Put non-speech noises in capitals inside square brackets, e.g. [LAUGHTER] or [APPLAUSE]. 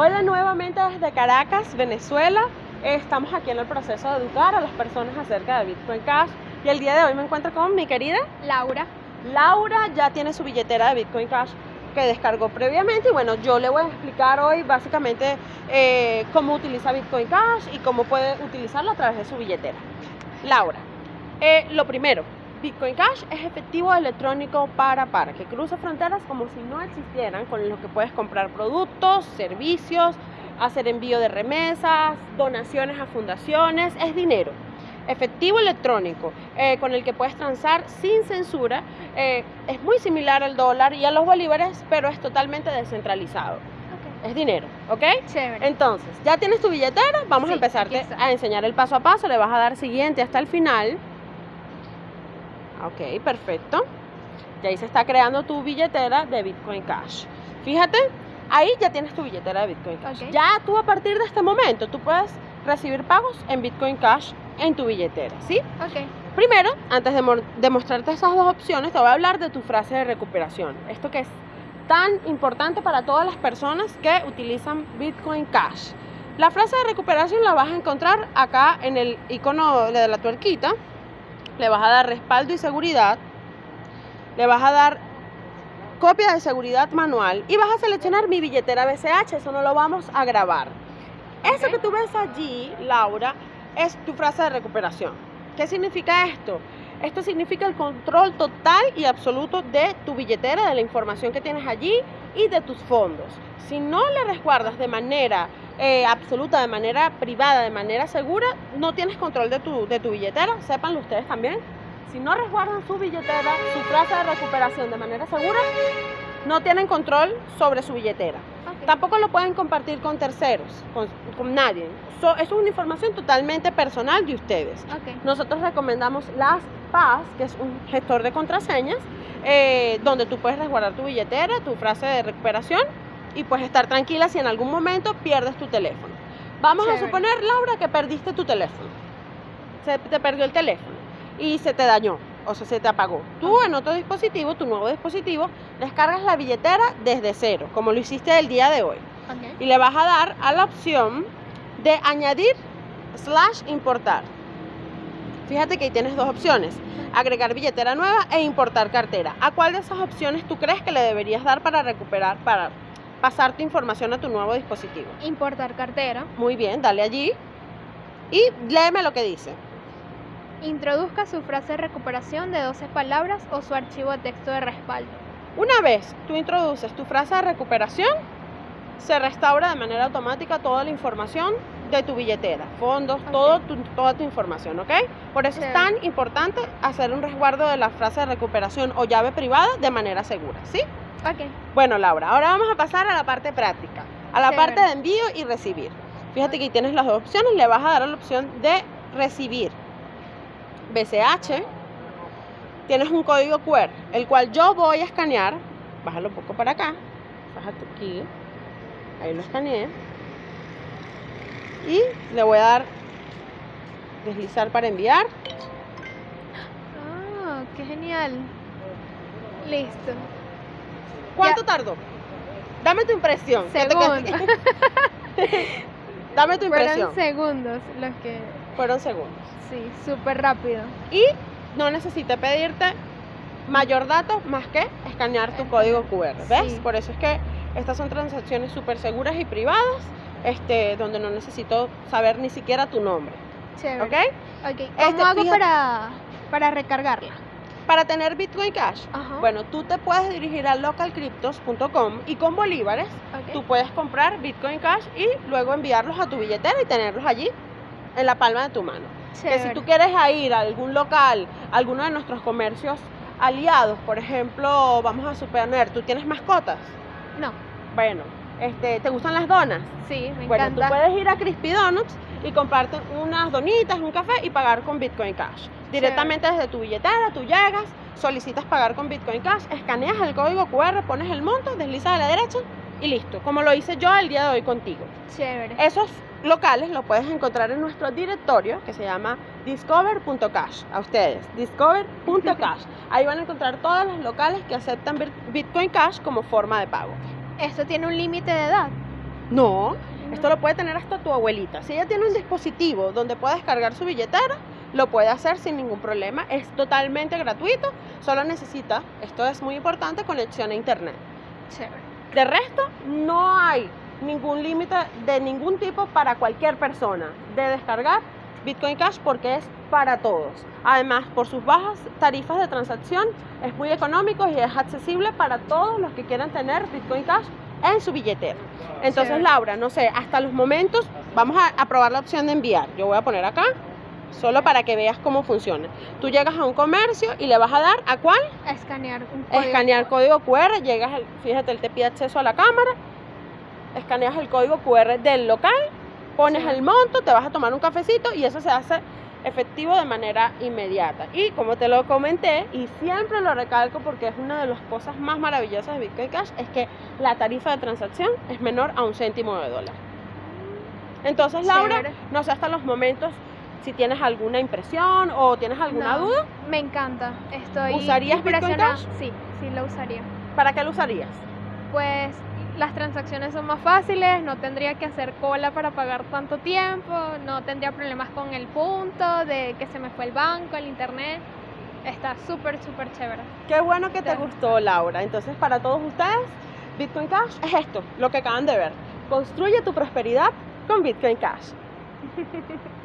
Hola nuevamente desde Caracas, Venezuela. Estamos aquí en el proceso de educar a las personas acerca de Bitcoin Cash y el día de hoy me encuentro con mi querida Laura. Laura ya tiene su billetera de Bitcoin Cash que descargó previamente y bueno, yo le voy a explicar hoy básicamente eh, cómo utiliza Bitcoin Cash y cómo puede utilizarlo a través de su billetera. Laura, eh, lo primero, Bitcoin Cash es efectivo electrónico para para, que cruza fronteras como si no existieran, con lo que puedes comprar productos, servicios, hacer envío de remesas, donaciones a fundaciones, es dinero. Efectivo electrónico, eh, con el que puedes transar sin censura, eh, es muy similar al dólar y a los bolívares, pero es totalmente descentralizado. Es dinero, ¿ok? Chévere. Entonces, ya tienes tu billetera, vamos Sí, a empezarte a enseñar el paso a paso, le vas a dar siguiente hasta el final. Ok, perfecto. Y ahí se está creando tu billetera de Bitcoin Cash. Fíjate, ahí ya tienes tu billetera de Bitcoin Cash. Ya tú a partir de este momento, tú puedes recibir pagos en Bitcoin Cash en tu billetera, ¿sí? Ok. Primero, antes de, de mostrarte esas dos opciones, te voy a hablar de tu frase de recuperación. Esto que es tan importante para todas las personas que utilizan Bitcoin Cash. La frase de recuperación la vas a encontrar acá en el icono de la tuerquita. Le vas a dar respaldo y seguridad. Le vas a dar copia de seguridad manual y vas a seleccionar mi billetera BCH. Eso no lo vamos a grabar. Eso que tú ves allí, Laura, es tu frase de recuperación. ¿Qué significa esto? Esto significa el control total y absoluto de tu billetera, de la información que tienes allí y de tus fondos. Si no le resguardas de manera eh, absoluta, de manera privada, de manera segura, no tienes control de tu, de tu billetera. Sépanlo ustedes también. Si no resguardan su billetera, su frase de recuperación de manera segura, no tienen control sobre su billetera. Ok. Tampoco lo pueden compartir con terceros, con, con nadie. So- eso es una información totalmente personal de ustedes. Ok. Nosotros recomendamos LastPass, que es un gestor de contraseñas, eh, donde tú puedes resguardar tu billetera, tu frase de recuperación y pues estar tranquila si en algún momento pierdes tu teléfono. Vamos a suponer, Laura, que perdiste tu teléfono. Se te perdió el teléfono y se te dañó, o sea, se te apagó. Tú en otro dispositivo, tu nuevo dispositivo, descargas la billetera desde cero, como lo hiciste el día de hoy y le vas a dar a la opción de añadir slash importar. Fíjate que ahí tienes dos opciones, agregar billetera nueva e importar cartera. ¿A cuál de esas opciones tú crees que le deberías dar para recuperar, para pasar tu información a tu nuevo dispositivo? Importar cartera. Muy bien, dale allí y léeme lo que dice. Introduzca su frase de recuperación de 12 palabras o su archivo de texto de respaldo. Una vez tú introduces tu frase de recuperación, se restaura de manera automática toda la información de tu billetera, fondos, Ok. todo tu- toda tu información, ¿ok? Por eso es tan importante hacer un resguardo de la frase de recuperación o llave privada de manera segura, ¿sí? Ok. Bueno, Laura, ahora vamos a pasar a la parte práctica, a la parte de envío y recibir. Fíjate que ahí tienes las dos opciones, le vas a dar a la opción de recibir BCH, tienes un código QR, el cual yo voy a escanear, bájalo un poco para acá, bájate aquí, ahí lo escaneé, y le voy a dar deslizar para enviar, Ah, qué genial. Listo. ¿Cuánto tardó? Dame tu impresión. Segundos. [LAUGHS] Dame tu impresión. Fueron segundos los que. Fueron segundos. Sí, súper rápido. Y no necesité pedirte mayor dato más que escanear tu código QR. ¿Ves? Sí. Por eso es que estas son transacciones súper seguras y privadas, este, donde no necesito saber ni siquiera tu nombre. Chévere. ¿Ok? Ok. ¿Cómo Este, hago fíjate- para, para recargarla? Para tener Bitcoin Cash, Ajá. bueno, tú te puedes dirigir a localcryptos.com y con bolívares tú puedes comprar Bitcoin Cash y luego enviarlos a tu billetera y tenerlos allí en la palma de tu mano. Que si tú quieres a ir a algún local, a alguno de nuestros comercios aliados, por ejemplo, vamos a suponer, tú tienes mascotas. No. Bueno, este, ¿te gustan las donas? Sí, me bueno, encanta. tú puedes ir a Crispy Donuts y comprarte unas donitas, un café y pagar con Bitcoin Cash. Directamente desde tu billetera, tú llegas, solicitas pagar con Bitcoin Cash, escaneas el código QR, pones el monto, deslizas a la derecha y listo, como lo hice yo el día de hoy contigo. Chévere. Esos locales los puedes encontrar en nuestro directorio que se llama discover.cash. A ustedes, discover.cash. [LAUGHS] Ahí van a encontrar todos los locales que aceptan Bit- Bitcoin Cash como forma de pago. ¿Esto tiene un límite de edad? No, esto lo puede tener hasta tu abuelita. Si ella tiene un dispositivo donde puede descargar su billetera, lo puede hacer sin ningún problema. Es totalmente gratuito. Solo necesita, esto es muy importante, conexión a internet. Chévere. De resto, no hay ningún límite de ningún tipo para cualquier persona de descargar Bitcoin Cash porque es para todos. Además, por sus bajas tarifas de transacción, es muy económico y es accesible para todos los que quieran tener Bitcoin Cash en su billetera. Entonces. Laura, no sé, hasta los momentos, vamos a, a probar la opción de enviar. Yo voy a poner acá, solo para que veas cómo funciona. Tú llegas a un comercio y le vas a dar a cuál? Escanear un código. Escanear código QR, llegas, al- fíjate, él te pide acceso a la cámara, escaneas el código QR del local, pones Sí. el monto, te vas a tomar un cafecito y eso se hace efectivo de manera inmediata. Y como te lo comenté, y siempre lo recalco porque es una de las cosas más maravillosas de Bitcoin Cash, es que la tarifa de transacción es menor a un céntimo de dólar. Entonces, Laura, no sé hasta los momentos si tienes alguna impresión o tienes alguna No, duda, Me encanta. Estoy ¿Usarías Bitcoin. Cash? Sí, sí lo usaría. ¿para qué lo usarías? Pues las transacciones son más fáciles, no tendría que hacer cola para pagar tanto tiempo, no tendría problemas con el punto de que se me fue el banco, el internet. Está súper, súper chévere. Qué bueno que te gustó, Laura. Entonces, para todos ustedes, Bitcoin Cash es esto, lo que acaban de ver. Construye tu prosperidad con Bitcoin Cash. [LAUGHS]